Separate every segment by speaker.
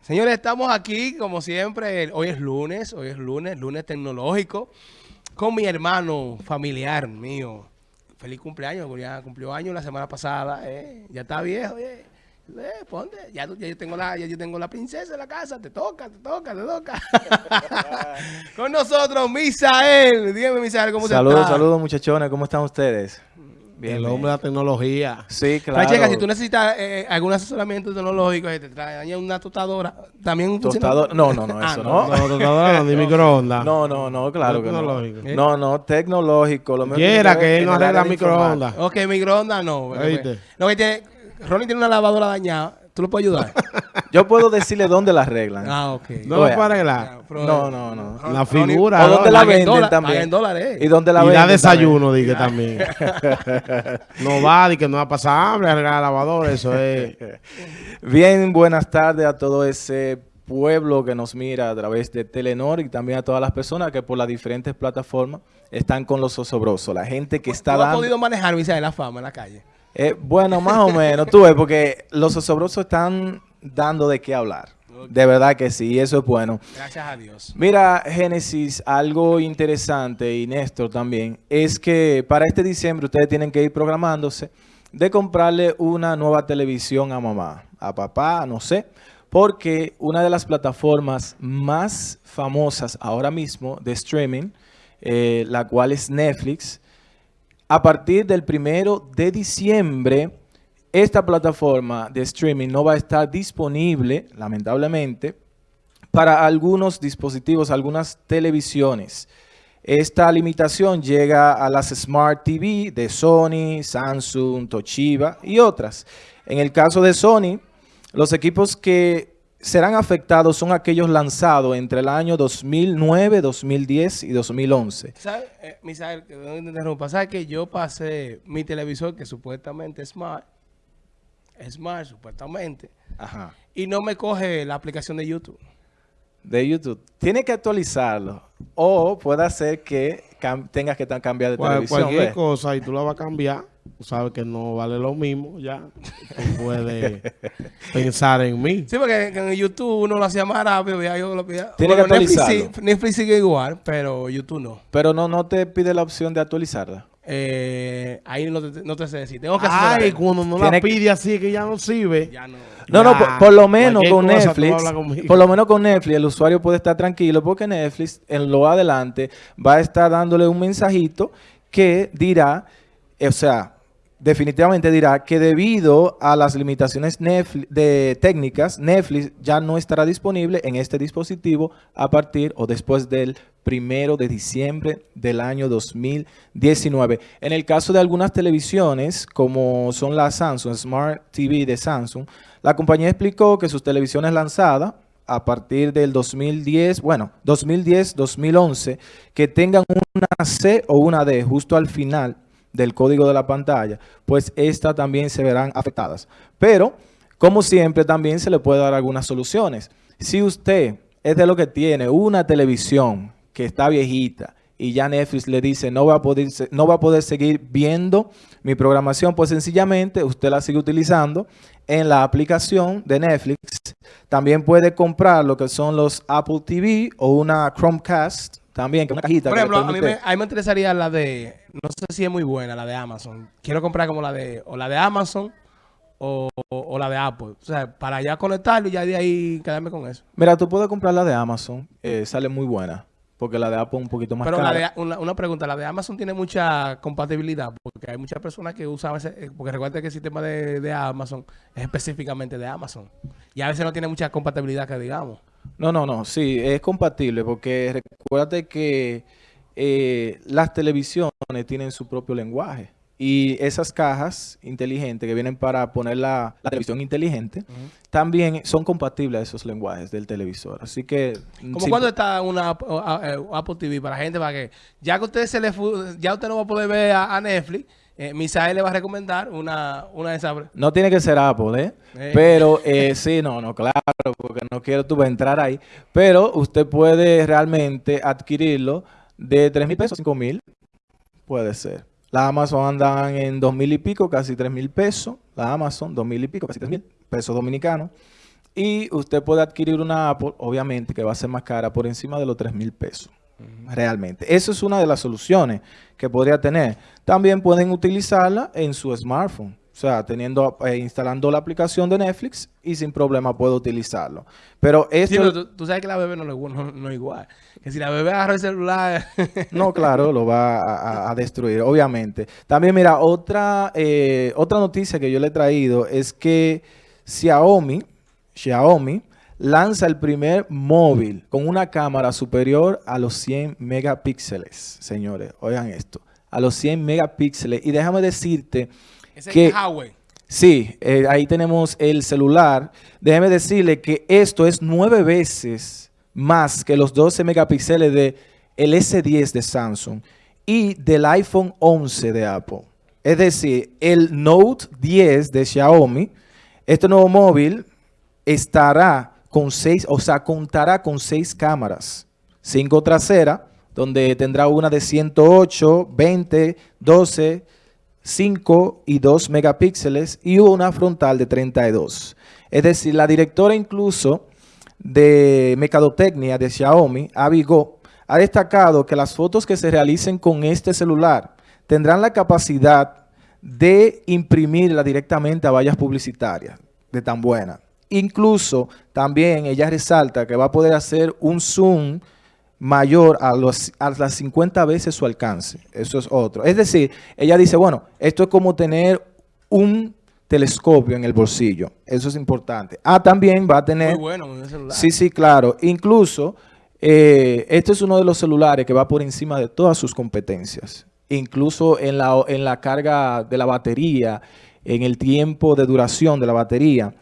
Speaker 1: Señores, estamos aquí como siempre. Hoy es lunes, hoy es lunes, lunes tecnológico, con mi hermano familiar mío. Feliz cumpleaños, ya cumplió años la semana pasada. eh. Ya está viejo, eh. Eh, ponte, ya, yo tengo la, ya yo tengo la princesa en la casa, te toca, te toca, te toca. con nosotros, Misael. Dígame, Misael, ¿cómo
Speaker 2: Saludos,
Speaker 1: está?
Speaker 2: saludos muchachones, ¿cómo están ustedes?
Speaker 3: el hombre de la tecnología.
Speaker 2: Sí, claro.
Speaker 1: Francesca, si tú necesitas eh, algún asesoramiento tecnológico, eh, te trae una tostadora, también funciona?
Speaker 2: Tostador, no, no, no,
Speaker 1: Ah,
Speaker 2: eso
Speaker 1: no,
Speaker 2: no.
Speaker 3: No, tostadora no, ni microondas.
Speaker 2: No, no, no, claro que no.
Speaker 3: Tecnológico.
Speaker 2: No, no, tecnológico. Lo mío
Speaker 3: Quiera que
Speaker 2: ver
Speaker 3: él no arregla microondas.
Speaker 1: Ok, microondas no.
Speaker 3: ¿Oíste?
Speaker 1: Lo que tiene, Ronnie tiene una lavadora dañada. ¿Tú lo puedes ayudar?
Speaker 2: Yo puedo decirle dónde la arreglan.
Speaker 1: ah, ok.
Speaker 3: No lo puede arreglar.
Speaker 1: pero-
Speaker 2: No, no, no.
Speaker 3: La figura,
Speaker 2: ¿O dónde la venden
Speaker 1: dólar-
Speaker 2: también?
Speaker 1: paga en dólares.
Speaker 2: ¿Y dónde la
Speaker 3: Y
Speaker 2: venden
Speaker 3: da desayuno, dije también. no va, que no va a pasar hambre, arreglar la lavadora, eso es.
Speaker 2: Bien, buenas tardes a todo ese pueblo que nos mira a través de Telenor y también a todas las personas que por las diferentes plataformas están con los osobrosos. La gente que está
Speaker 1: ¿Tú has
Speaker 2: dando...
Speaker 1: podido manejar, Misael, la fama en la calle?
Speaker 2: Eh, bueno, más o menos, tú ves, porque los osobrosos están dando de qué hablar. De verdad que sí, y eso es bueno.
Speaker 1: Gracias a Dios.
Speaker 2: Mira, Génesis, algo interesante, y Néstor también, es que para este diciembre ustedes tienen que ir programándose de comprarle una nueva televisión a mamá, a papá, no sé, porque una de las plataformas más famosas ahora mismo de streaming, eh, la cual es Netflix, a partir del primero de diciembre, esta plataforma de streaming no va a estar disponible, lamentablemente, para algunos dispositivos, algunas televisiones. Esta limitación llega a las Smart TV de Sony, Samsung, Toshiba y otras. En el caso de Sony, los equipos que serán afectados son aquellos lanzados entre el año 2009, 2010 y 2011.
Speaker 1: ¿Sabes, eh, Misael, que no te interrumpa, ¿sabes que yo pasé mi televisor que supuestamente es smart, es smart supuestamente,
Speaker 2: Ajá.
Speaker 1: y no me coge la aplicación de YouTube?
Speaker 2: de YouTube. Tiene que actualizarlo. O puede ser que tengas que cambiar de
Speaker 3: Cual-
Speaker 2: televisión.
Speaker 3: cualquier
Speaker 2: ¿ves?
Speaker 3: cosa y tú la vas a cambiar, tú sabes que no vale lo mismo, ya. Tú puedes pensar en mí.
Speaker 1: Sí, porque en YouTube uno lo hacía más rápido, ya yo lo pedía.
Speaker 2: Tiene que
Speaker 1: Netflix,
Speaker 2: actualizarlo.
Speaker 1: Netflix sigue igual, pero YouTube no.
Speaker 2: Pero no, no te pide la opción de actualizarla.
Speaker 1: Eh, ahí no te, no te sé decir. Tengo que
Speaker 3: Ay,
Speaker 1: hacer
Speaker 3: cuando no
Speaker 2: Tiene
Speaker 3: la
Speaker 2: que-
Speaker 3: pide así que ya no sirve.
Speaker 1: Ya no.
Speaker 2: No, no, por, por lo menos con Netflix, por lo menos con Netflix, el usuario puede estar tranquilo porque Netflix en lo adelante va a estar dándole un mensajito que dirá, o sea, definitivamente dirá que debido a las limitaciones de técnicas, Netflix ya no estará disponible en este dispositivo a partir o después del primero de diciembre del año 2019. En el caso de algunas televisiones, como son las Samsung Smart TV de Samsung, la compañía explicó que sus televisiones lanzadas a partir del 2010, bueno, 2010-2011, que tengan una C o una D justo al final del código de la pantalla, pues estas también se verán afectadas. Pero, como siempre, también se le puede dar algunas soluciones. Si usted es de lo que tiene una televisión que está viejita y ya Netflix le dice no va a poder, no va a poder seguir viendo mi programación, pues sencillamente usted la sigue utilizando en la aplicación de Netflix. También puede comprar lo que son los Apple TV o una Chromecast, también, que una cajita.
Speaker 1: Por
Speaker 2: que
Speaker 1: ejemplo, a mí, me, a mí me interesaría la de, no sé si es muy buena, la de Amazon. Quiero comprar como la de, o la de Amazon o, o- o la de Apple. O sea, para ya conectarlo y ya de ahí quedarme con eso.
Speaker 2: Mira, tú puedes comprar la de Amazon, eh, sale muy buena, porque la de Apple es un poquito más
Speaker 1: Pero la
Speaker 2: cara.
Speaker 1: de, una, una pregunta, la de Amazon tiene mucha compatibilidad porque hay muchas personas que usan ese, eh, porque recuerda que el sistema de, de Amazon es específicamente de Amazon. Y a veces no tiene mucha compatibilidad que digamos.
Speaker 2: No, no, no, sí, es compatible, porque recuérdate que eh, las televisiones tienen su propio lenguaje. Y esas cajas inteligentes que vienen para poner la, la televisión inteligente, también son compatibles a esos lenguajes del televisor. Así que...
Speaker 1: Como
Speaker 2: sí,
Speaker 1: cuando está una eh, Apple TV para gente, para que ya que usted se le ya usted no va a poder ver a, a Netflix, eh, Misael le va a recomendar una, una de esas.
Speaker 2: No tiene que ser Apple, ¿eh?
Speaker 1: Eh.
Speaker 2: Pero eh, sí, no, no, claro, porque no quiero tú entrar ahí. Pero usted puede realmente adquirirlo de 3 mil pesos a 5 mil. Puede ser. Las Amazon andan en dos mil y pico, casi tres mil pesos. Las Amazon, dos mil y pico, casi tres mil pesos dominicanos. Y usted puede adquirir una Apple, obviamente, que va a ser más cara, por encima de los tres mil pesos. Realmente. Eso es una de las soluciones que podría tener. También pueden utilizarla en su smartphone. O sea, teniendo, eh, instalando la aplicación de Netflix y sin problema puedo utilizarlo. Pero esto...
Speaker 1: Sí, pero tú, tú sabes que la bebé no, no, no es igual. Que si la bebé agarra el celular...
Speaker 2: No, claro, lo va a, a- a destruir, obviamente. También, mira, otra, eh, otra noticia que yo le he traído es que Xiaomi, Xiaomi lanza el primer móvil con una cámara superior a los 100 megapíxeles, señores. Oigan esto, a los 100 megapíxeles. Y déjame decirte
Speaker 1: Ese
Speaker 2: que...
Speaker 1: es Huawei.
Speaker 2: Sí, eh, ahí tenemos el celular. Déjeme decirle que esto es nueve veces más que los 12 megapíxeles de el S10 de Samsung y del iPhone 11 de Apple. Es decir, el Note 10 de Xiaomi, este nuevo móvil estará con seis, o sea, contará con seis cámaras. Cinco traseras, donde tendrá una de 108, 20, 12, 5 y 2 megapíxeles y una frontal de 32. Es decir, la directora incluso de Mercadotecnia de Xiaomi, Avi Go, ha destacado que las fotos que se realicen con este celular tendrán la capacidad de imprimirla directamente a vallas publicitarias de tan buena. Incluso también ella resalta que va a poder hacer un zoom mayor a, los, a las 50 veces su alcance. Eso es otro. Es decir, ella dice, bueno, esto es como tener un telescopio en el bolsillo. Eso es importante. Ah, también va a tener...
Speaker 1: Muy bueno el celular.
Speaker 2: Sí, sí, claro. Incluso, eh, este es uno de los celulares que va por encima de todas sus competencias. Incluso en la, en la carga de la batería, en el tiempo de duración de la batería.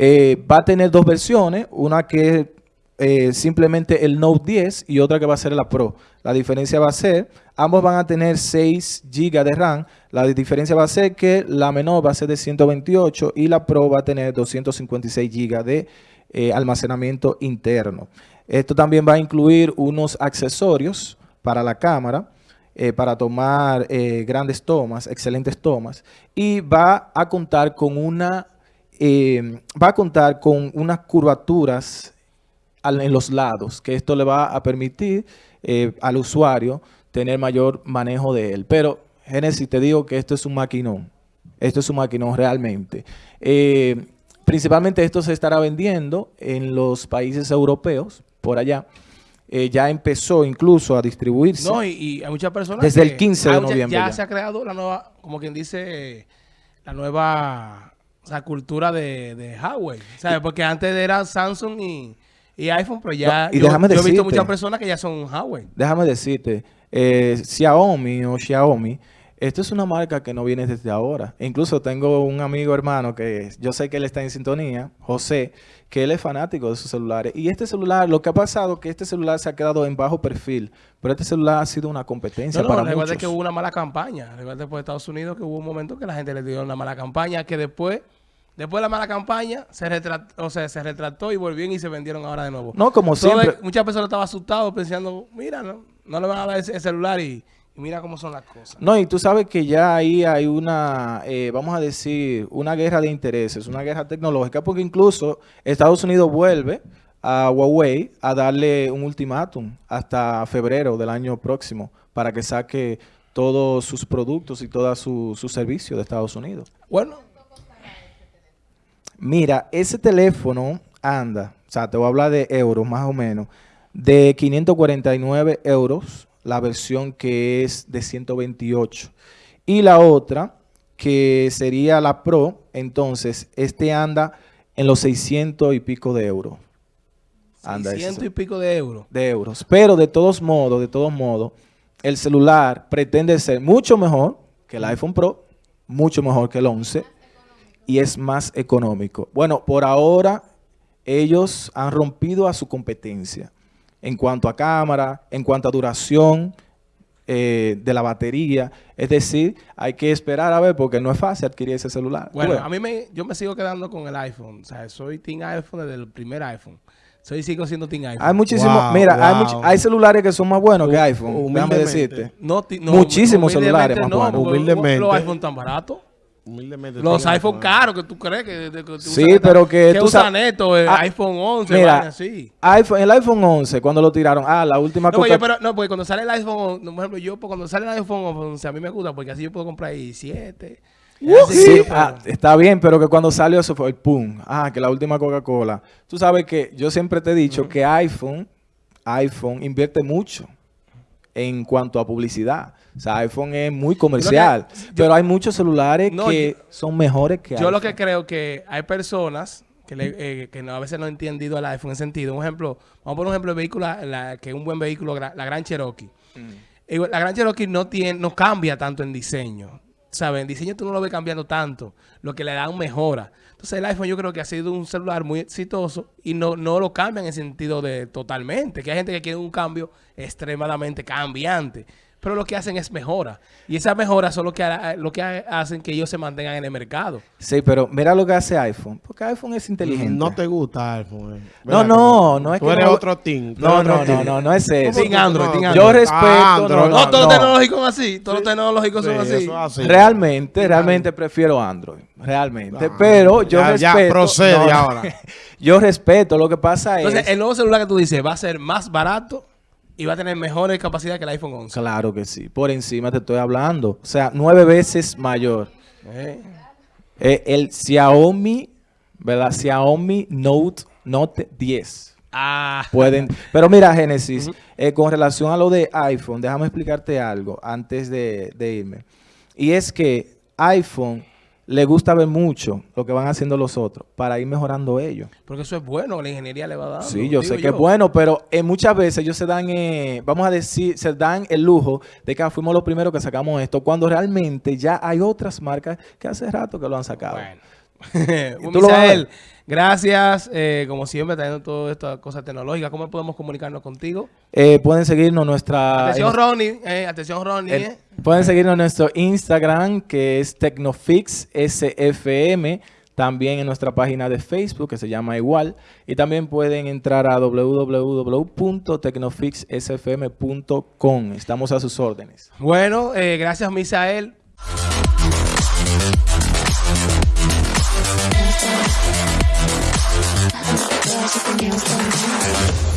Speaker 2: Eh, va a tener dos versiones, una que es eh, simplemente el Note 10 y otra que va a ser la Pro. La diferencia va a ser, ambos van a tener 6 GB de RAM. La diferencia va a ser que la menor va a ser de 128 y la Pro va a tener 256 GB de eh, almacenamiento interno. Esto también va a incluir unos accesorios para la cámara, para tomar grandes tomas, excelentes tomas, y va a contar con una, eh, va a contar con unas curvaturas en los lados, que esto le va a permitir eh, al usuario tener mayor manejo de él. Pero, Genesis, te digo que esto es un maquinón. Esto es un maquinón realmente. Eh, principalmente esto se estará vendiendo en los países europeos, por allá. Eh, ya empezó incluso a distribuirse.
Speaker 1: No, y, y hay muchas personas
Speaker 2: Desde
Speaker 1: que-
Speaker 2: el 15 de noviembre
Speaker 1: Ya,
Speaker 2: ya.
Speaker 1: se ha creado la nueva, como quien dice, la nueva o sea, cultura de, de Huawei. ¿Sabes? Porque antes era Samsung y, y iPhone, pero ya
Speaker 2: No, y
Speaker 1: yo,
Speaker 2: déjame
Speaker 1: yo he visto muchas personas que ya son Huawei.
Speaker 2: Déjame decirte, eh, Xiaomi o Xiaomi, esto es una marca que no viene desde ahora. Incluso tengo un amigo hermano que yo sé que él está en sintonía, José, que él es fanático de sus celulares. Y este celular, lo que ha pasado es que este celular se ha quedado en bajo perfil, pero este celular ha sido una competencia
Speaker 1: No, no,
Speaker 2: para
Speaker 1: recuerda
Speaker 2: muchos.
Speaker 1: que hubo una mala campaña. Recuerda por Estados Unidos que hubo un momento que la gente le dio una mala campaña, que después, después de la mala campaña, se retrató, o sea, se retrató y volvieron y se vendieron ahora de nuevo.
Speaker 2: No, como siempre.
Speaker 1: el- muchas personas estaban asustadas pensando, mira, no, no le van a dar ese celular y, y mira cómo son las cosas.
Speaker 2: No, y tú sabes que ya ahí hay una, eh, vamos a decir, una guerra de intereses, una guerra tecnológica, porque incluso Estados Unidos vuelve a Huawei a darle un ultimátum hasta febrero del año próximo para que saque todos sus productos y todos sus sus servicios de Estados Unidos.
Speaker 1: Bueno,
Speaker 2: Mira, ese teléfono anda, o sea, te voy a hablar de euros más o menos, de 549 euros, la versión que es de 128. Y la otra, que sería la Pro, entonces, este anda en los 600 y pico de euros. Anda ese
Speaker 1: 600 y pico de euros.
Speaker 2: de euros. Pero de todos modos, de todos modos, el celular pretende ser mucho mejor que el iPhone Pro, mucho mejor que el 11 y es más económico. Bueno, por ahora ellos han rompido a su competencia en cuanto a cámara, en cuanto a duración eh, de la batería. Es decir, hay que esperar a ver porque no es fácil adquirir ese celular.
Speaker 1: Bueno, a mí me, yo me sigo quedando con el iPhone. O sea, soy team iPhone desde el primer iPhone. Soy sigo siendo Team iPhone.
Speaker 2: Hay muchísimos,
Speaker 3: Wow,
Speaker 2: mira, hay, much- hay celulares que son más buenos que iPhone, déjame decirte.
Speaker 1: No, ti- no,
Speaker 2: Muchísimos
Speaker 1: humildemente
Speaker 2: celulares más
Speaker 1: no,
Speaker 2: buenos.
Speaker 3: Humildemente.
Speaker 1: Los iPhone tan baratos.
Speaker 3: Humildemente.
Speaker 1: Los iPhone
Speaker 3: iPhone.
Speaker 1: caros que tú crees que, que
Speaker 2: Sí,
Speaker 1: usas-
Speaker 2: pero que tú
Speaker 1: usan esto, el
Speaker 2: Ah,
Speaker 1: iPhone 11,
Speaker 2: Mira,
Speaker 1: así.
Speaker 2: iPhone, el iPhone 11, cuando lo tiraron, ah, la última
Speaker 1: No, yo, pero, no, porque cuando sale el iPhone, on- por ejemplo, yo pues, cuando sale el iPhone 11, a mí me gusta porque así yo puedo comprar ahí 7.
Speaker 2: Sí, ah, está bien, pero que cuando salió eso fue el pum. Ah, que la última Coca-Cola. Tú sabes que yo siempre te he dicho que iPhone, iPhone invierte mucho en cuanto a publicidad. O sea, iPhone es muy comercial, pero hay muchos celulares
Speaker 1: No,
Speaker 2: que son mejores que
Speaker 1: Yo lo que creo que hay personas que, le- eh, que no, a veces no han entendido el iPhone en sentido. Un ejemplo, vamos a poner un ejemplo de vehículo, la- que es un buen vehículo, la Gran Cherokee. Eh, La Gran Cherokee no tiene, no cambia tanto en diseño. ¿Sabes? En diseño tú no lo ves cambiando tanto. Lo que le dan mejora. Entonces el iPhone yo creo que ha sido un celular muy exitoso y no, no lo cambian en sentido de totalmente. Que hay gente que quiere un cambio extremadamente cambiante. Pero lo que hacen es mejora. Y esas mejoras son lo que, lo que ha- hacen que ellos se mantengan en el mercado.
Speaker 2: Sí, pero mira lo que hace iPhone, porque iPhone es inteligente.
Speaker 3: No te gusta iPhone. eh.
Speaker 2: No,
Speaker 3: ¿Verdad que
Speaker 2: no, no es
Speaker 3: Tú
Speaker 2: que
Speaker 3: eres
Speaker 2: no-
Speaker 3: otro team. tú
Speaker 2: No,
Speaker 3: eres
Speaker 2: no, no,
Speaker 3: team.
Speaker 2: no, no es eso.
Speaker 1: Team Android.
Speaker 2: Yo respeto,
Speaker 3: Ah, Android.
Speaker 2: no,
Speaker 1: No,
Speaker 2: no,
Speaker 1: todos los
Speaker 2: no.
Speaker 1: tecnológicos son así. Todos los tecnológicos son
Speaker 3: Sí,
Speaker 1: así.
Speaker 3: eso es así.
Speaker 2: Realmente, realmente prefiero Android. Realmente.
Speaker 3: Ah,
Speaker 2: pero yo
Speaker 3: ya- ya
Speaker 2: respeto.
Speaker 3: procede ahora.
Speaker 2: Yo respeto. Lo que pasa
Speaker 1: Entonces,
Speaker 2: es.
Speaker 1: el nuevo celular que tú dices va a ser más barato y va a tener mejores capacidades que el iPhone 11.
Speaker 2: Claro que sí. Por encima te estoy hablando. O sea, nueve veces mayor.
Speaker 1: Eh.
Speaker 2: Eh, el Xiaomi, ¿verdad? Xiaomi Note, Note 10.
Speaker 1: Ah,
Speaker 2: Pueden. Pero mira, Génesis, eh, con relación a lo de iPhone, déjame explicarte algo antes de, de irme. Y es que iPhone le gusta ver mucho lo que van haciendo los otros para ir mejorando ellos.
Speaker 1: porque eso es bueno, la ingeniería le va dando.
Speaker 2: Sí, yo sé que es bueno, pero eh, muchas veces ellos se dan, eh, vamos a decir, se dan el lujo de que ah, fuimos los primeros que sacamos esto, cuando realmente ya hay otras marcas que hace rato que lo han sacado.
Speaker 1: Bueno.
Speaker 2: a
Speaker 1: Misael, gracias, eh, como siempre, trayendo todas estas cosas tecnológicas. ¿Cómo podemos comunicarnos contigo?
Speaker 2: Eh, pueden seguirnos nuestra...
Speaker 1: atención,
Speaker 2: en-
Speaker 1: Ronnie. eh, atención, Ronnie. eh.
Speaker 2: pueden seguirnos en nuestro Instagram, que es Tecnofix SFM. También en nuestra página de Facebook, que se llama igual. Y también pueden entrar a www.tecnofixsfm.com. Estamos a sus órdenes.
Speaker 1: Bueno, gracias, Misael.
Speaker 4: Todas las opiniones son